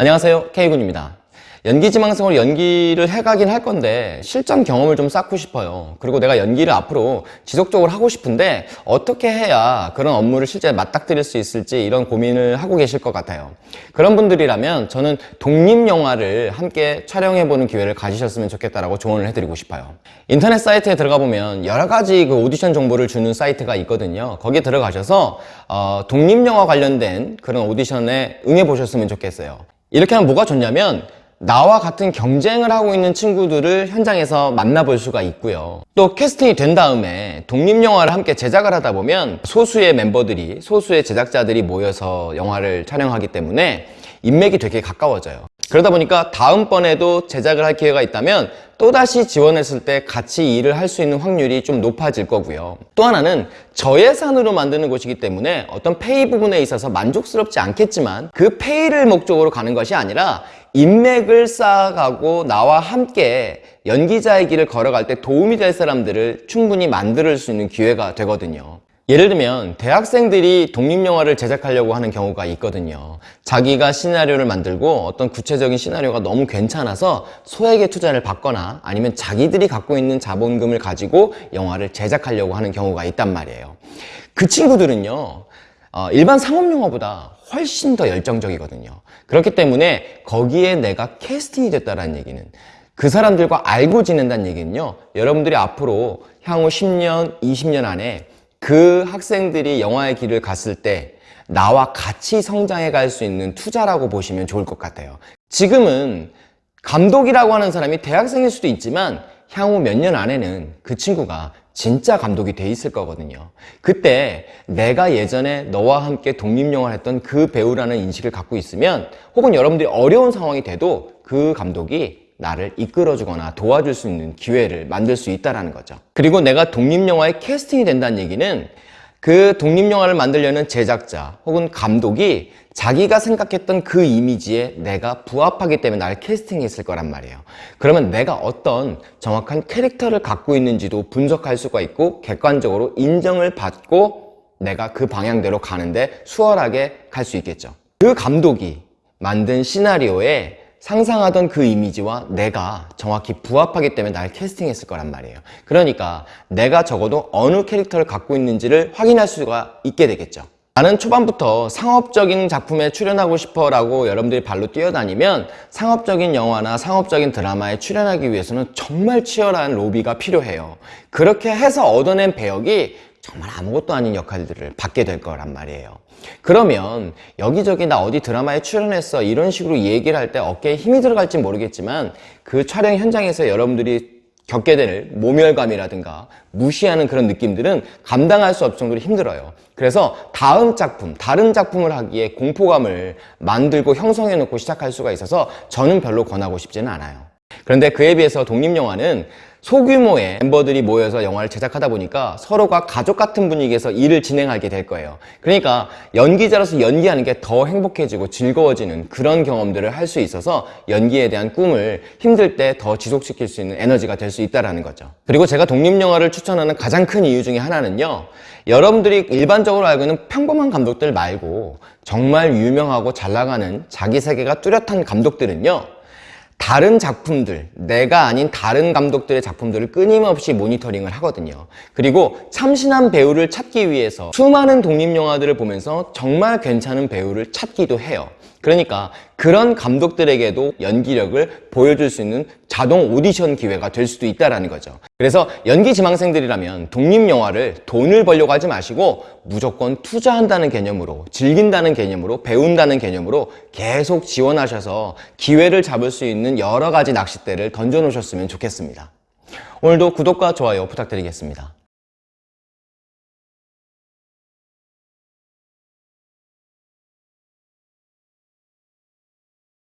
안녕하세요. K군입니다. 연기지망생으로 연기를 해가긴 할 건데 실전 경험을 좀 쌓고 싶어요. 그리고 내가 연기를 앞으로 지속적으로 하고 싶은데 어떻게 해야 그런 업무를 실제 맞닥뜨릴 수 있을지 이런 고민을 하고 계실 것 같아요. 그런 분들이라면 저는 독립영화를 함께 촬영해보는 기회를 가지셨으면 좋겠다라고 조언을 해드리고 싶어요. 인터넷 사이트에 들어가 보면 여러 가지 그 오디션 정보를 주는 사이트가 있거든요. 거기에 들어가셔서 어, 독립영화 관련된 그런 오디션에 응해 보셨으면 좋겠어요 이렇게 하면 뭐가 좋냐면 나와 같은 경쟁을 하고 있는 친구들을 현장에서 만나볼 수가 있고요. 또 캐스팅이 된 다음에 독립영화를 함께 제작을 하다 보면 소수의 멤버들이 소수의 제작자들이 모여서 영화를 촬영하기 때문에 인맥이 되게 가까워져요 그러다 보니까 다음번에도 제작을 할 기회가 있다면 또다시 지원했을 때 같이 일을 할 수 있는 확률이 좀 높아질 거고요. 또 하나는 저예산으로 만드는 곳이기 때문에 어떤 페이 부분에 있어서 만족스럽지 않겠지만 그 페이를 목적으로 가는 것이 아니라 인맥을 쌓아가고 나와 함께 연기자의 길을 걸어갈 때 도움이 될 사람들을 충분히 만들 수 있는 기회가 되거든요 예를 들면 대학생들이 독립영화를 제작하려고 하는 경우가 있거든요. 자기가 시나리오를 만들고 어떤 구체적인 시나리오가 너무 괜찮아서 소액의 투자를 받거나 아니면 자기들이 갖고 있는 자본금을 가지고 영화를 제작하려고 하는 경우가 있단 말이에요. 그 친구들은요 어, 일반 상업영화보다 훨씬 더 열정적이거든요. 그렇기 때문에 거기에 내가 캐스팅이 됐다는 얘기는 그 사람들과 알고 지낸다는 얘기는요 여러분들이 앞으로 향후 10년, 20년 안에 그 학생들이 영화의 길을 갔을 때 나와 같이 성장해 갈 수 있는 투자라고 보시면 좋을 것 같아요. 지금은 감독이라고 하는 사람이 대학생일 수도 있지만 향후 몇 년 안에는 그 친구가 진짜 감독이 돼 있을 거거든요. 그때 내가 예전에 너와 함께 독립영화를 했던 그 배우라는 인식을 갖고 있으면 혹은 여러분들이 어려운 상황이 돼도 그 감독이 나를 이끌어주거나 도와줄 수 있는 기회를 만들 수 있다는 거죠. 그리고 내가 독립영화에 캐스팅이 된다는 얘기는 그 독립영화를 만들려는 제작자 혹은 감독이 자기가 생각했던 그 이미지에 내가 부합하기 때문에 나를 캐스팅했을 거란 말이에요. 그러면 내가 어떤 정확한 캐릭터를 갖고 있는지도 분석할 수가 있고 객관적으로 인정을 받고 내가 그 방향대로 가는데 수월하게 갈 수 있겠죠. 그 감독이 만든 시나리오에 상상하던 그 이미지와 내가 정확히 부합하기 때문에 날 캐스팅했을 거란 말이에요. 그러니까 내가 적어도 어느 캐릭터를 갖고 있는지를 확인할 수가 있게 되겠죠. 나는 초반부터 상업적인 작품에 출연하고 싶어 라고 여러분들이 발로 뛰어다니면 상업적인 영화나 상업적인 드라마에 출연하기 위해서는 정말 치열한 로비가 필요해요. 그렇게 해서 얻어낸 배역이 정말 아무것도 아닌 역할들을 받게 될 거란 말이에요. 그러면 여기저기 나 어디 드라마에 출연했어 이런 식으로 얘기를 할 때 어깨에 힘이 들어갈지 모르겠지만 그 촬영 현장에서 여러분들이 겪게 될 모멸감이라든가 무시하는 그런 느낌들은 감당할 수 없을 정도로 힘들어요. 그래서 다음 작품, 다른 작품을 하기에 공포감을 만들고 형성해 놓고 시작할 수가 있어서 저는 별로 권하고 싶지는 않아요. 그런데 그에 비해서 독립영화는 소규모의 멤버들이 모여서 영화를 제작하다 보니까 서로가 가족 같은 분위기에서 일을 진행하게 될 거예요. 그러니까 연기자로서 연기하는 게 더 행복해지고 즐거워지는 그런 경험들을 할 수 있어서 연기에 대한 꿈을 힘들 때 더 지속시킬 수 있는 에너지가 될 수 있다는 거죠. 그리고 제가 독립영화를 추천하는 가장 큰 이유 중에 하나는요. 여러분들이 일반적으로 알고 있는 평범한 감독들 말고 정말 유명하고 잘 나가는 자기 세계가 뚜렷한 감독들은요 다른 작품들, 내가 아닌 다른 감독들의 작품들을 끊임없이 모니터링을 하거든요. 그리고 참신한 배우를 찾기 위해서 수많은 독립영화들을 보면서 정말 괜찮은 배우를 찾기도 해요. 그러니까 그런 감독들에게도 연기력을 보여줄 수 있는 자동 오디션 기회가 될 수도 있다는 거죠. 그래서 연기 지망생들이라면 독립영화를 돈을 벌려고 하지 마시고 무조건 투자한다는 개념으로 즐긴다는 개념으로 배운다는 개념으로 계속 지원하셔서 기회를 잡을 수 있는 여러 가지 낚싯대를 던져 놓으셨으면 좋겠습니다. 오늘도 구독과 좋아요 부탁드리겠습니다